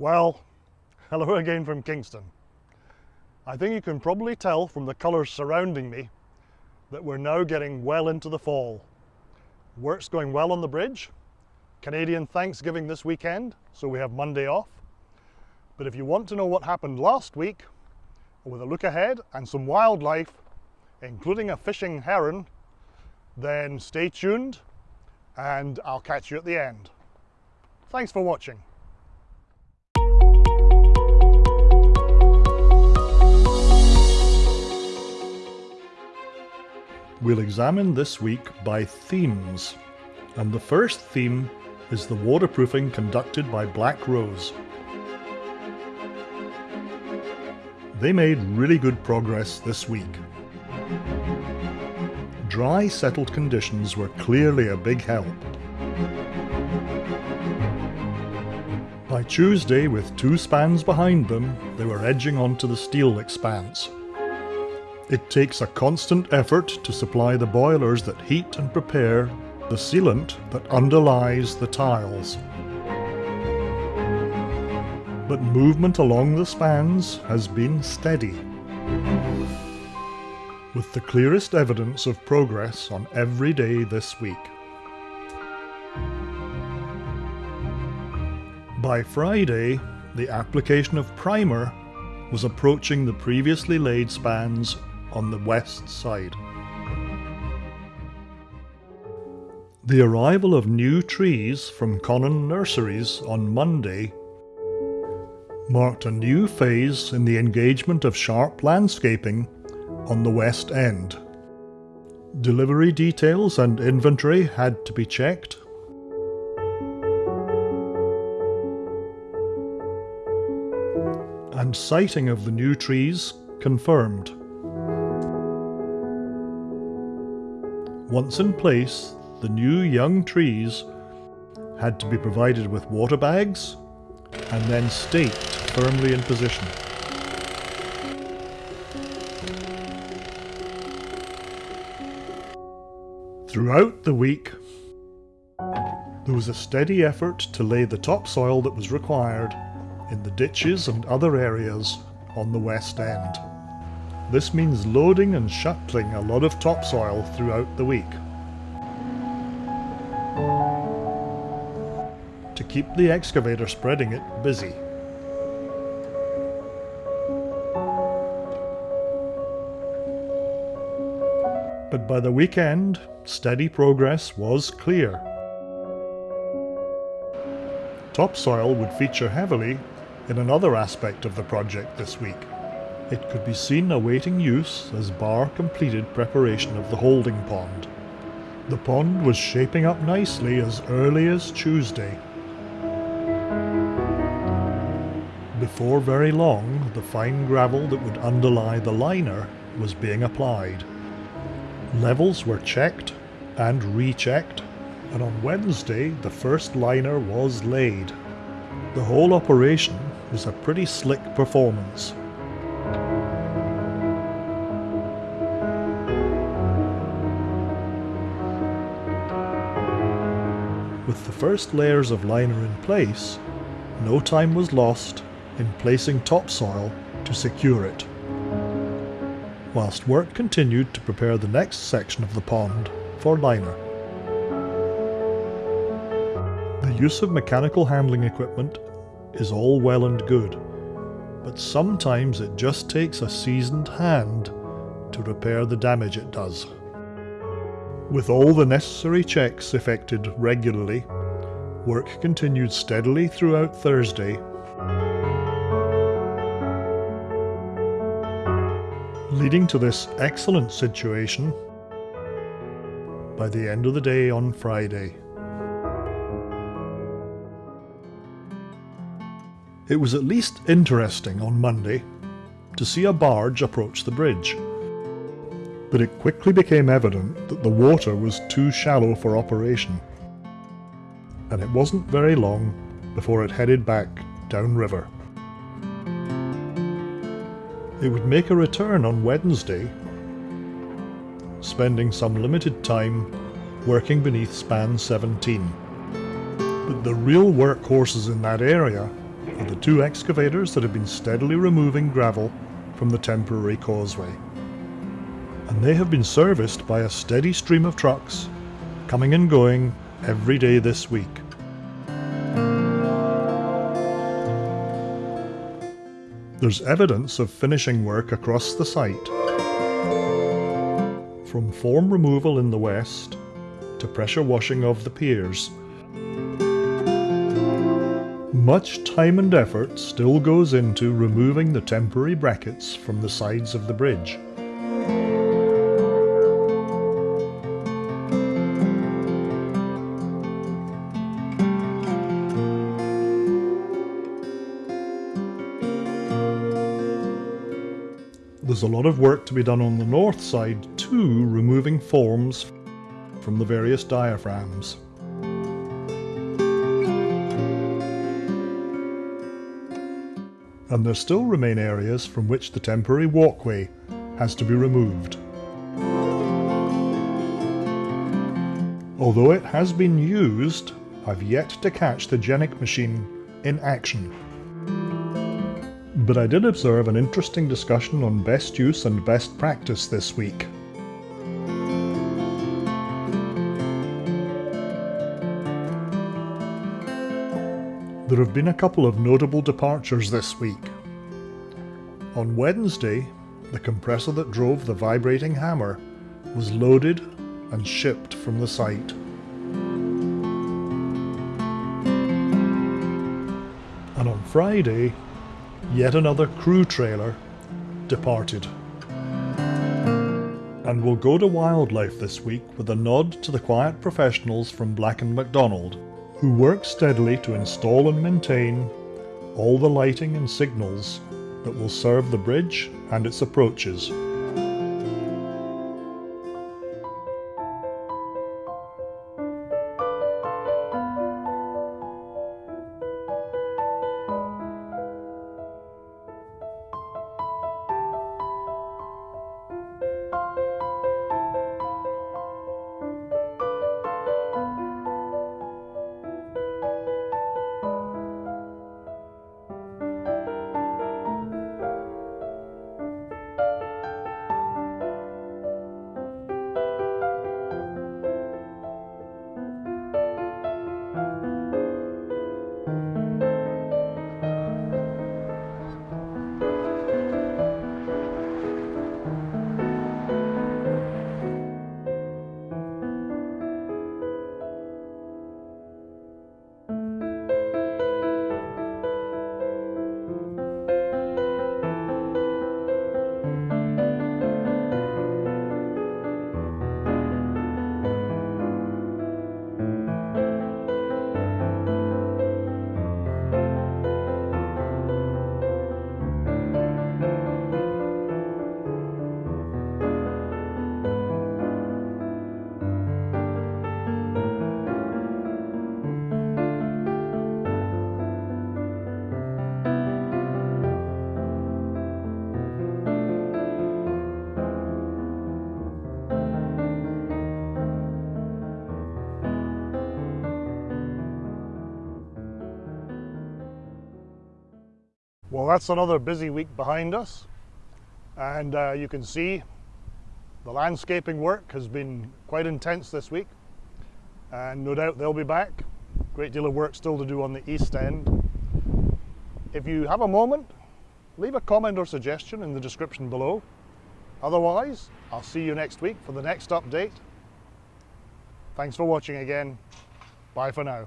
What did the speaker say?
Well, hello again from Kingston. I think you can probably tell from the colours surrounding me that we're now getting well into the fall. Work's going well on the bridge. Canadian Thanksgiving this weekend, so we have Monday off. But if you want to know what happened last week, with a look ahead and some wildlife, including a fishing heron, then stay tuned and I'll catch you at the end. Thanks for watching. We'll examine this week by themes, and the first theme is the waterproofing conducted by Black Rose. They made really good progress this week. Dry settled conditions were clearly a big help. By Tuesday, with two spans behind them, they were edging onto the steel expanse. It takes a constant effort to supply the boilers that heat and prepare the sealant that underlies the tiles. But movement along the spans has been steady, with the clearest evidence of progress on every day this week. By Friday, the application of primer was approaching the previously laid spans on the west side. The arrival of new trees from Connon Nurseries on Monday marked a new phase in the engagement of Sharp Landscaping on the west end. Delivery details and inventory had to be checked. And siting of the new trees confirmed. Once in place, the new young trees had to be provided with water bags and then staked firmly in position. Throughout the week, there was a steady effort to lay the topsoil that was required in the ditches and other areas on the west end. This means loading and shuttling a lot of topsoil throughout the week. To keep the excavator spreading it busy. But by the weekend, steady progress was clear. Topsoil would feature heavily in another aspect of the project this week. It could be seen awaiting use as Barr completed preparation of the holding pond. The pond was shaping up nicely as early as Tuesday. Before very long, the fine gravel that would underlie the liner was being applied. Levels were checked and rechecked, and on Wednesday the first liner was laid. The whole operation was a pretty slick performance. First layers of liner in place, no time was lost in placing topsoil to secure it. Whilst work continued to prepare the next section of the pond for liner. The use of mechanical handling equipment is all well and good, but sometimes it just takes a seasoned hand to repair the damage it does. With all the necessary checks effected regularly, work continued steadily throughout Thursday. Leading to this excellent situation by the end of the day on Friday. It was at least interesting on Monday to see a barge approach the bridge but it quickly became evident that the water was too shallow for operation, and it wasn't very long before it headed back downriver. It would make a return on Wednesday, spending some limited time working beneath span 17. But the real workhorses in that area are the two excavators that have been steadily removing gravel from the temporary causeway. And they have been serviced by a steady stream of trucks coming and going every day this week. There's evidence of finishing work across the site. From form removal in the west to pressure washing of the piers. Much time and effort still goes into removing the temporary brackets from the sides of the bridge. There's a lot of work to be done on the north side too, removing forms from the various diaphragms. And there still remain areas from which the temporary walkway has to be removed. Although it has been used, I've yet to catch the Genic machine in action. But I did observe an interesting discussion on best use and best practice this week. There have been a couple of notable departures this week. On Wednesday, the compressor that drove the vibrating hammer was loaded and shipped from the site. And on Friday, yet another crew trailer departed. And we'll go to wildlife this week with a nod to the quiet professionals from Black & McDonald who work steadily to install and maintain all the lighting and signals that will serve the bridge and its approaches. That's another busy week behind us. And uh, you can see the landscaping work has been quite intense this week. And no doubt they'll be back. Great deal of work still to do on the east end. If you have a moment, leave a comment or suggestion in the description below. Otherwise, I'll see you next week for the next update. Thanks for watching again. Bye for now.